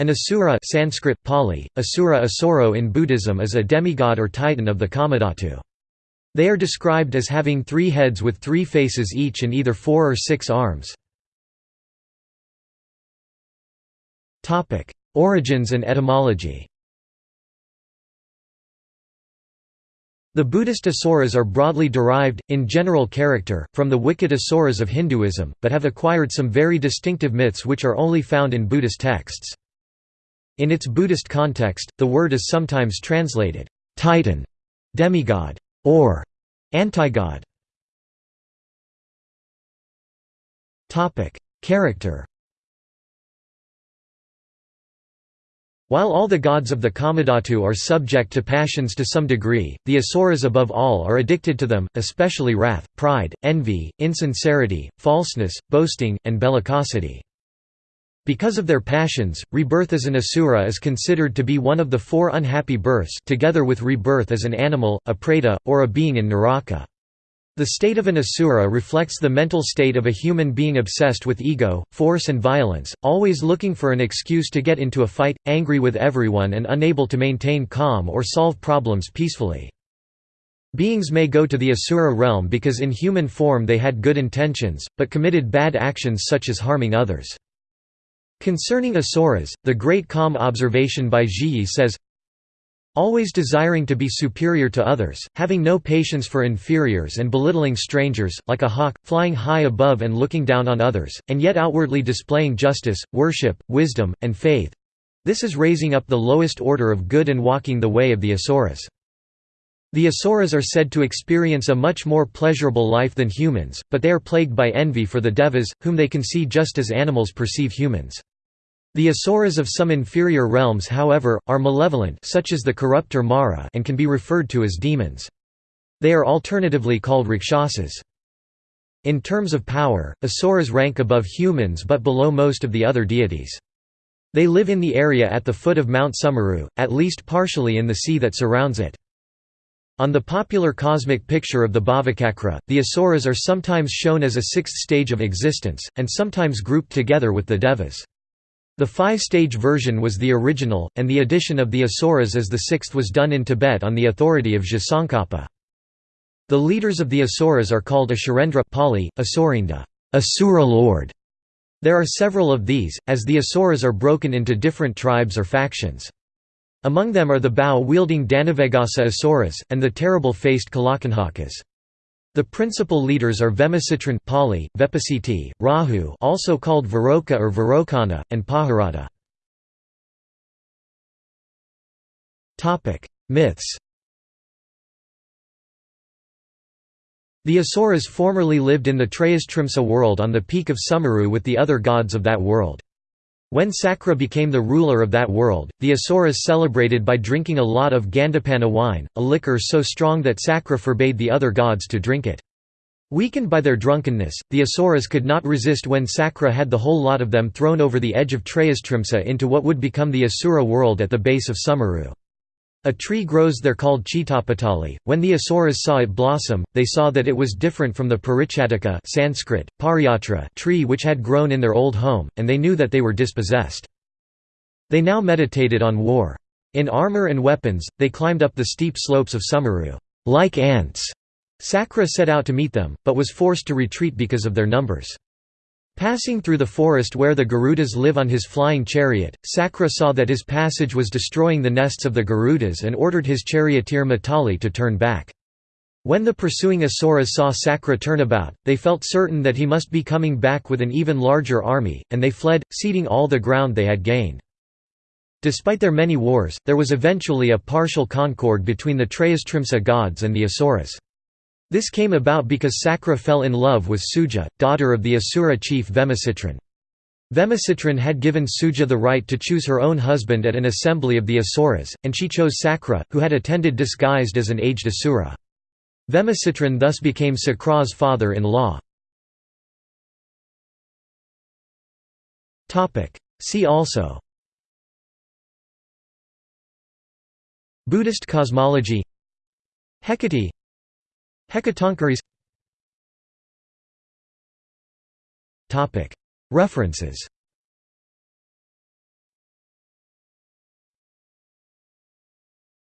An asura Sanskrit, Pali, asura asoro in Buddhism is a demigod or titan of the Kamadhatu. They are described as having three heads with three faces each and either four or six arms. Origins and etymology The Buddhist asuras are broadly derived, in general character, from the wicked asuras of Hinduism, but have acquired some very distinctive myths which are only found in Buddhist texts. In its Buddhist context, the word is sometimes translated, titan, demigod, or anti-god. Character While all the gods of the Kamadhatu are subject to passions to some degree, the asuras above all are addicted to them, especially wrath, pride, envy, insincerity, falseness, boasting, and bellicosity. Because of their passions, rebirth as an asura is considered to be one of the four unhappy births together with rebirth as an animal, a preta, or a being in naraka. The state of an asura reflects the mental state of a human being obsessed with ego, force and violence, always looking for an excuse to get into a fight, angry with everyone and unable to maintain calm or solve problems peacefully. Beings may go to the asura realm because in human form they had good intentions, but committed bad actions such as harming others. Concerning Asuras, the Great Calm observation by Zhiyi says, Always desiring to be superior to others, having no patience for inferiors and belittling strangers, like a hawk, flying high above and looking down on others, and yet outwardly displaying justice, worship, wisdom, and faith—this is raising up the lowest order of good and walking the way of the Asuras. The Asuras are said to experience a much more pleasurable life than humans, but they are plagued by envy for the Devas, whom they can see just as animals perceive humans. The asuras of some inferior realms however, are malevolent such as the corrupter Mara and can be referred to as demons. They are alternatively called rakshasas. In terms of power, asuras rank above humans but below most of the other deities. They live in the area at the foot of Mount Sumeru, at least partially in the sea that surrounds it. On the popular cosmic picture of the Bhavacakra, the Asuras are sometimes shown as a sixth stage of existence, and sometimes grouped together with the Devas. The five-stage version was the original, and the addition of the Asuras as the sixth was done in Tibet on the authority of Tsongkhapa. The leaders of the Asuras are called Asurendra Pali, Asurinda, Asura Lord. There are several of these, as the Asuras are broken into different tribes or factions. Among them are the bow-wielding Dhanavagasa Asuras, and the terrible-faced Kalakanjakas. The principal leaders are Vemacitrin Pali, Vepasiti, Rahu also called Varoka or Varokana, and Paharada. Myths The Asuras formerly lived in the Trayastrimsa world on the peak of Sumeru with the other gods of that world. When Sakra became the ruler of that world, the Asuras celebrated by drinking a lot of Gandapana wine, a liquor so strong that Sakra forbade the other gods to drink it. Weakened by their drunkenness, the Asuras could not resist when Sakra had the whole lot of them thrown over the edge of Trayastrimsa into what would become the Asura world at the base of Sumeru. A tree grows there called Cittapatali. When the Asuras saw it blossom, they saw that it was different from the Paricchattaka Sanskrit, Pariyatra tree which had grown in their old home, and they knew that they were dispossessed. They now meditated on war. In armor and weapons, they climbed up the steep slopes of Sumeru, like ants. Sakra set out to meet them, but was forced to retreat because of their numbers. Passing through the forest where the Garudas live on his flying chariot, Sakra saw that his passage was destroying the nests of the Garudas and ordered his charioteer Matali to turn back. When the pursuing Asuras saw Sakra turn about, they felt certain that he must be coming back with an even larger army, and they fled, ceding all the ground they had gained. Despite their many wars, there was eventually a partial concord between the Trayastrimsa gods and the Asuras. This came about because Sakra fell in love with Suja, daughter of the Asura chief Vemacitrin. Vemacitrin had given Suja the right to choose her own husband at an assembly of the Asuras, and she chose Sakra, who had attended disguised as an aged Asura. Vemacitrin thus became Sakra's father-in-law. See also Buddhist cosmology Hecate Hecatoncheires References